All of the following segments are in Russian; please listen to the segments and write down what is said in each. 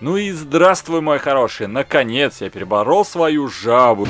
Ну и здравствуй, мой хороший, наконец я переборол свою жабу.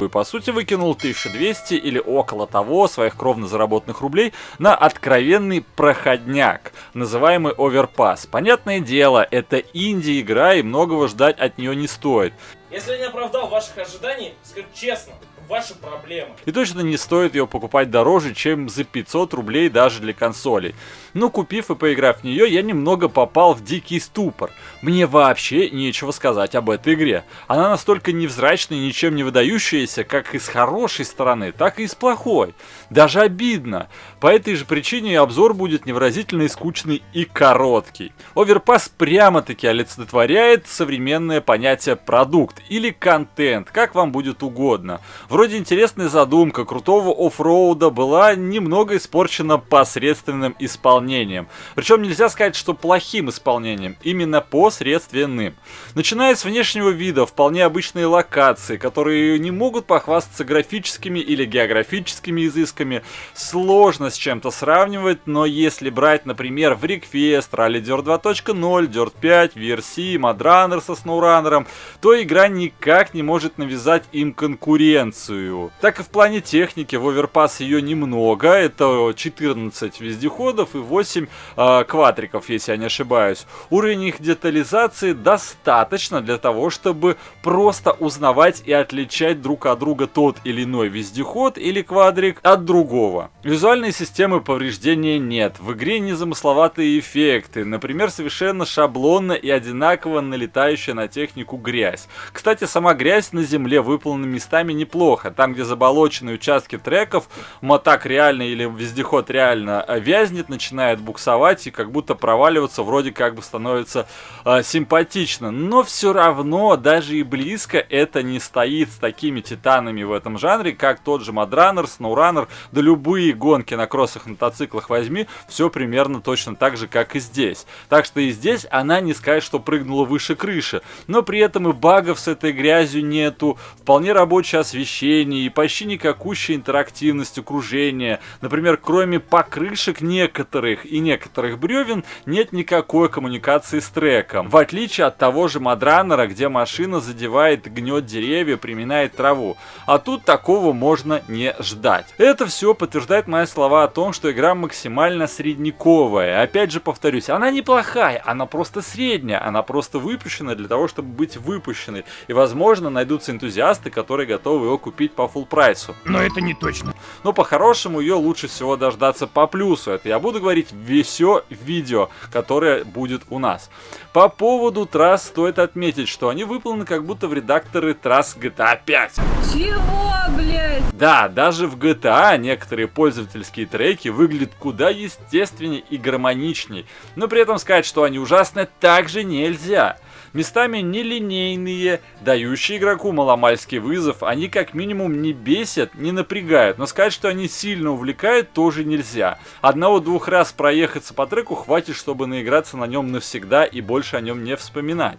И по сути выкинул 1200 или около того своих кровно заработанных рублей на откровенный проходняк, называемый оверпас. Понятное дело, это инди-игра и многого ждать от нее не стоит. Если не оправдал ваших ожиданий, скажу честно, ваши проблемы. И точно не стоит ее покупать дороже, чем за 500 рублей даже для консолей. Но купив и поиграв в нее, я немного попал в дикий ступор. Мне вообще нечего сказать об этой игре. Она настолько невзрачная и ничем не выдающаяся, как и с хорошей стороны, так и с плохой. Даже обидно. По этой же причине обзор будет невыразительный, скучный и короткий. Оверпас прямо-таки олицетворяет современное понятие продукт или контент, как вам будет угодно. Вроде интересная задумка крутого оффроуда была немного испорчена посредственным исполнением. Причем нельзя сказать, что плохим исполнением, именно посредственным. Начиная с внешнего вида, вполне обычные локации, которые не могут похвастаться графическими или географическими изысками, сложно с чем-то сравнивать, но если брать, например, в Request, Rally Dirt 2.0, Dirt 5, VRC, Mudrunner со SnowRunner, то игра никак не может навязать им конкуренцию позицию. Так и в плане техники, в оверпас ее немного, это 14 вездеходов и 8 э, а, квадриков, если я не ошибаюсь. Уровень их детализации достаточно для того, чтобы просто узнавать и отличать друг от друга тот или иной вездеход или квадрик от другого. Визуальной системы повреждения нет, в игре незамысловатые эффекты, например, совершенно шаблонно и одинаково налетающая на технику грязь. Кстати, сама грязь на земле выполнена местами неплохо, плохо. Там, где заболоченные участки треков, мотак реально или вездеход реально э, вязнет, начинает буксовать и как будто проваливаться, вроде как бы становится э, симпатично. Но все равно, даже и близко это не стоит с такими титанами в этом жанре, как тот же Мадранер, Сноураннер, да любые гонки на кроссах, мотоциклах возьми, все примерно точно так же, как и здесь. Так что и здесь она не сказать, что прыгнула выше крыши, но при этом и багов с этой грязью нету, вполне рабочее освещение, освещение и почти никакущая интерактивность окружения. Например, кроме покрышек некоторых и некоторых бревен, нет никакой коммуникации с треком. В отличие от того же Мадранера, где машина задевает, гнет деревья, приминает траву. А тут такого можно не ждать. Это все подтверждает мои слова о том, что игра максимально средниковая. Опять же повторюсь, она неплохая, она просто средняя, она просто выпущена для того, чтобы быть выпущенной. И возможно найдутся энтузиасты, которые готовы его купить по full прайсу. Но это не точно. Но по-хорошему ее лучше всего дождаться по плюсу. Это я буду говорить все видео, которое будет у нас. По поводу трасс стоит отметить, что они выполнены как будто в редакторы трасс GTA 5. Чего, блядь? Да, даже в GTA некоторые пользовательские треки выглядят куда естественнее и гармоничней. Но при этом сказать, что они ужасны, также нельзя местами нелинейные, дающие игроку маломальский вызов, они как минимум не бесят, не напрягают, но сказать, что они сильно увлекают, тоже нельзя. Одного-двух раз проехаться по треку хватит, чтобы наиграться на нем навсегда и больше о нем не вспоминать.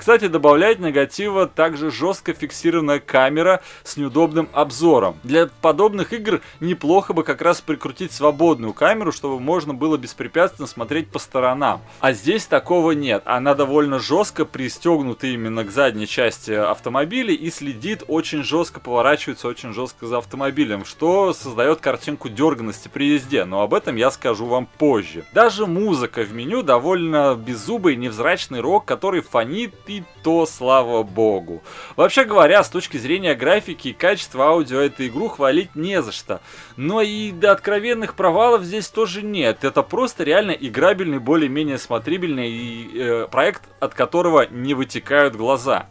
Кстати, добавляет негатива также жестко фиксированная камера с неудобным обзором. Для подобных игр неплохо бы как раз прикрутить свободную камеру, чтобы можно было беспрепятственно смотреть по сторонам. А здесь такого нет. Она довольно жестко пристегнута именно к задней части автомобиля и следит очень жестко, поворачивается очень жестко за автомобилем, что создает картинку дерганности при езде, но об этом я скажу вам позже. Даже музыка в меню довольно беззубый невзрачный рок, который фонит и то слава богу. Вообще говоря, с точки зрения графики и качества аудио эту игру хвалить не за что. Но и до откровенных провалов здесь тоже нет. Это просто реально играбельный, более-менее смотрибельный и, э, проект, от которого не вытекают глаза.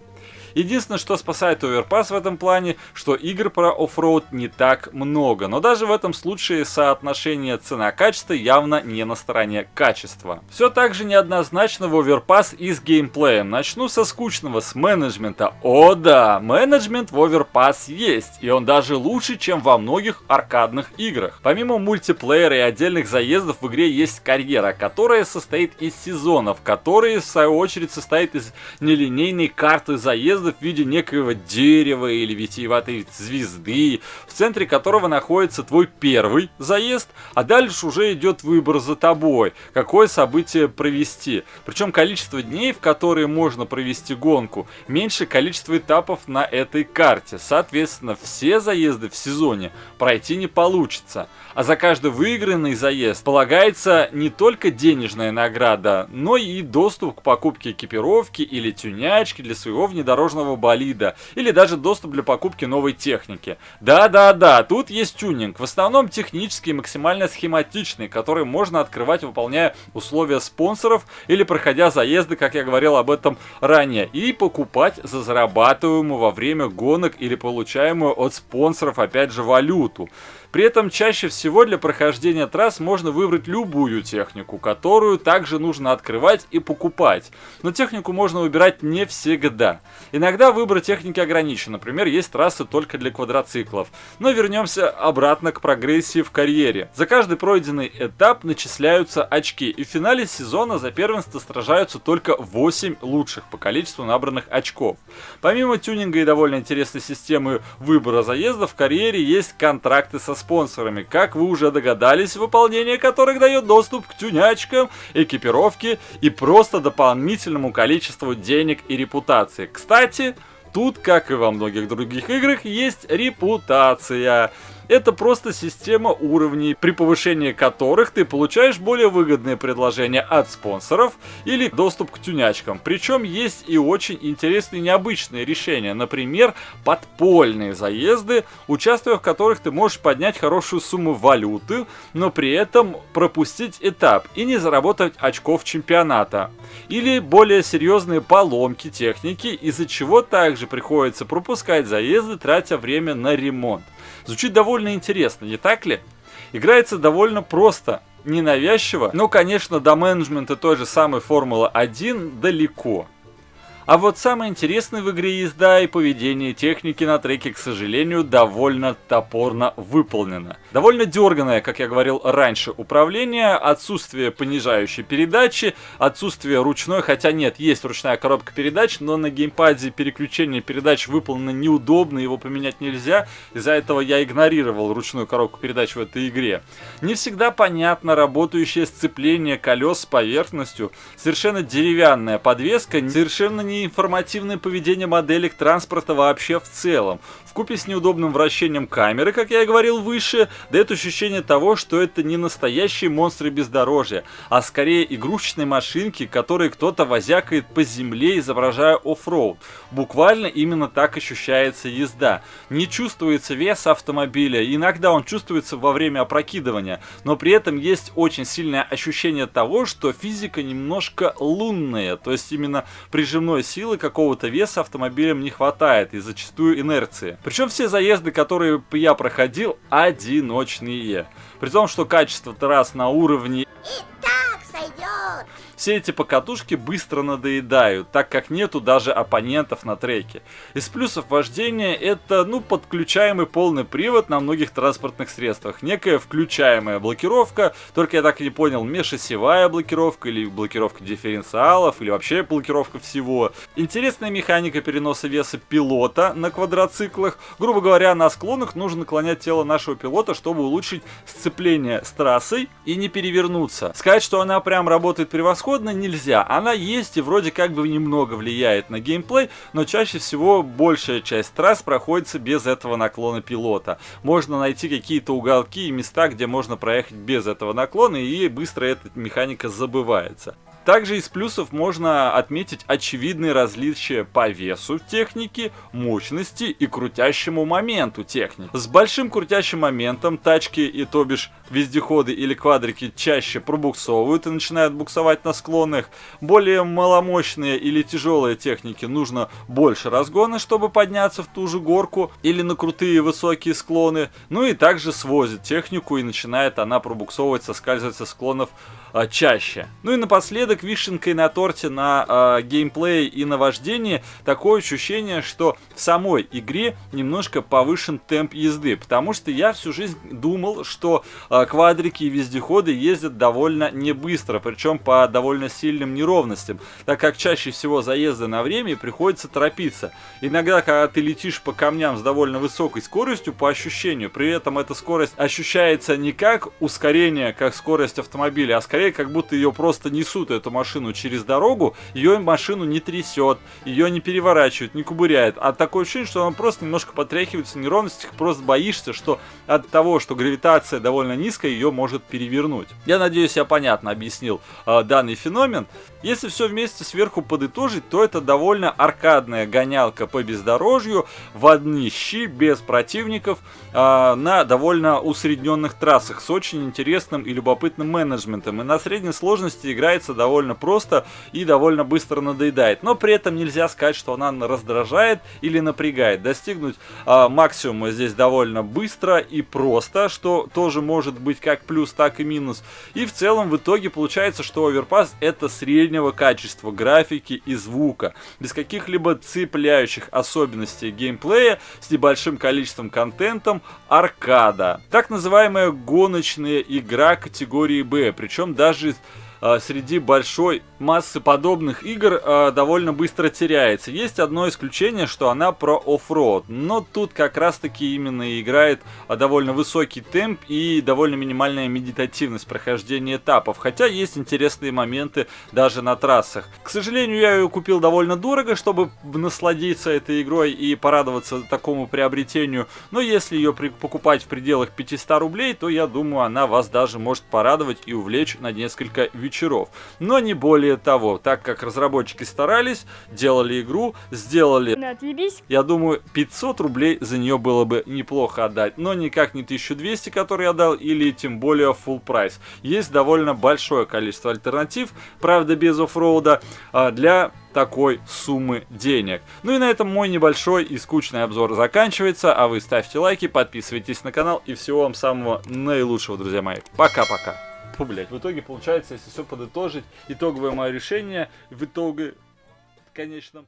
Единственное, что спасает Overpass в этом плане, что игр про оффроуд не так много. Но даже в этом случае соотношение цена-качество явно не на стороне качества. Все так же неоднозначно в Overpass и с геймплеем. Начну со скучного, с менеджмента. О да, менеджмент в Overpass есть, и он даже лучше, чем во многих аркадных играх. Помимо мультиплеера и отдельных заездов в игре есть карьера, которая состоит из сезонов, которые в свою очередь состоит из нелинейной карты заездов заездов в виде некоего дерева или витиеватой звезды, в центре которого находится твой первый заезд, а дальше уже идет выбор за тобой, какое событие провести. Причем количество дней, в которые можно провести гонку, меньше количества этапов на этой карте. Соответственно, все заезды в сезоне пройти не получится. А за каждый выигранный заезд полагается не только денежная награда, но и доступ к покупке экипировки или тюнячки для своего внедорожного болида, или даже доступ для покупки новой техники. Да-да-да, тут есть тюнинг, в основном технический максимально схематичный, который можно открывать, выполняя условия спонсоров или проходя заезды, как я говорил об этом ранее, и покупать за зарабатываемую во время гонок или получаемую от спонсоров, опять же, валюту. При этом чаще всего для прохождения трасс можно выбрать любую технику, которую также нужно открывать и покупать. Но технику можно выбирать не всегда. Иногда выбор техники ограничен, например, есть трассы только для квадроциклов. Но вернемся обратно к прогрессии в карьере. За каждый пройденный этап начисляются очки, и в финале сезона за первенство сражаются только 8 лучших по количеству набранных очков. Помимо тюнинга и довольно интересной системы выбора заездов, в карьере есть контракты со спонсорами, как вы уже догадались, выполнение которых дает доступ к тюнячкам, экипировке и просто дополнительному количеству денег и репутации. Кстати, тут, как и во многих других играх, есть репутация. Это просто система уровней, при повышении которых ты получаешь более выгодные предложения от спонсоров или доступ к тюнячкам. Причем есть и очень интересные необычные решения. Например, подпольные заезды, участвуя в которых ты можешь поднять хорошую сумму валюты, но при этом пропустить этап и не заработать очков чемпионата. Или более серьезные поломки техники, из-за чего также приходится пропускать заезды, тратя время на ремонт. Звучит довольно интересно, не так ли? Играется довольно просто, ненавязчиво, но, конечно, до менеджмента той же самой Формулы-1 далеко. А вот самое интересное в игре езда и поведение техники на треке, к сожалению, довольно топорно выполнено. Довольно дерганное, как я говорил раньше, управление, отсутствие понижающей передачи, отсутствие ручной, хотя нет, есть ручная коробка передач, но на геймпаде переключение передач выполнено неудобно, его поменять нельзя, из-за этого я игнорировал ручную коробку передач в этой игре. Не всегда понятно работающее сцепление колес с поверхностью, совершенно деревянная подвеска, совершенно не информативное поведение моделек транспорта вообще в целом. В купе с неудобным вращением камеры, как я и говорил выше, дает ощущение того, что это не настоящие монстры бездорожья, а скорее игрушечные машинки, которые кто-то возякает по земле, изображая оффроуд. Буквально именно так ощущается езда. Не чувствуется вес автомобиля, иногда он чувствуется во время опрокидывания, но при этом есть очень сильное ощущение того, что физика немножко лунная, то есть именно прижимной силы какого-то веса автомобилем не хватает и зачастую инерции. Причем все заезды, которые я проходил, одиночные. При том, что качество трасс на уровне... И так сойдет. Все эти покатушки быстро надоедают, так как нету даже оппонентов на треке. Из плюсов вождения это, ну, подключаемый полный привод на многих транспортных средствах. Некая включаемая блокировка, только я так и не понял, межосевая блокировка или блокировка дифференциалов, или вообще блокировка всего. Интересная механика переноса веса пилота на квадроциклах. Грубо говоря, на склонах нужно наклонять тело нашего пилота, чтобы улучшить сцепление с трассой и не перевернуться. Сказать, что она прям работает превосходно, превосходно нельзя. Она есть и вроде как бы немного влияет на геймплей, но чаще всего большая часть трасс проходится без этого наклона пилота. Можно найти какие-то уголки и места, где можно проехать без этого наклона, и быстро эта механика забывается. Также из плюсов можно отметить очевидные различия по весу техники, мощности и крутящему моменту техники. С большим крутящим моментом тачки и то бишь вездеходы или квадрики чаще пробуксовывают и начинают буксовать на склонах. Более маломощные или тяжелые техники нужно больше разгона, чтобы подняться в ту же горку или на крутые высокие склоны. Ну и также свозит технику и начинает она пробуксовывать, соскальзывать со склонов а, чаще. Ну и напоследок Напоследок вишенкой на торте на э, геймплее и на вождении такое ощущение, что в самой игре немножко повышен темп езды, потому что я всю жизнь думал, что э, квадрики и вездеходы ездят довольно не быстро, причем по довольно сильным неровностям, так как чаще всего заезды на время приходится торопиться. Иногда, когда ты летишь по камням с довольно высокой скоростью, по ощущению, при этом эта скорость ощущается не как ускорение, как скорость автомобиля, а скорее как будто ее просто несут, эту машину, через дорогу, ее машину не трясет, ее не переворачивает, не кубыряет, а такое ощущение, что она просто немножко потряхивается в неровностях, просто боишься, что от того, что гравитация довольно низкая, ее может перевернуть. Я надеюсь, я понятно объяснил э, данный феномен. Если все вместе сверху подытожить, то это довольно аркадная гонялка по бездорожью в одни щи, без противников, э, на довольно усредненных трассах с очень интересным и любопытным менеджментом. И на средней сложности играется довольно просто и довольно быстро надоедает. Но при этом нельзя сказать, что она раздражает или напрягает. Достигнуть э, максимума здесь довольно быстро и просто, что тоже может быть как плюс, так и минус. И в целом в итоге получается, что Overpass это среднего качества графики и звука, без каких-либо цепляющих особенностей геймплея, с небольшим количеством контентом, аркада. Так называемая гоночная игра категории B, причем даже среди большой массы подобных игр э, довольно быстро теряется. Есть одно исключение, что она про оффроуд, но тут как раз таки именно играет э, довольно высокий темп и довольно минимальная медитативность прохождения этапов, хотя есть интересные моменты даже на трассах. К сожалению, я ее купил довольно дорого, чтобы насладиться этой игрой и порадоваться такому приобретению, но если ее покупать в пределах 500 рублей, то я думаю, она вас даже может порадовать и увлечь на несколько вечеров, но не более того, так как разработчики старались, делали игру, сделали... Я думаю, 500 рублей за нее было бы неплохо отдать, но никак не 1200, который я дал, или тем более full прайс. Есть довольно большое количество альтернатив, правда без оффроуда, а, для такой суммы денег. Ну и на этом мой небольшой и скучный обзор заканчивается, а вы ставьте лайки, подписывайтесь на канал и всего вам самого наилучшего, друзья мои. Пока-пока. Фу, блядь, в итоге получается, если все подытожить, итоговое мое решение в итоге, конечно...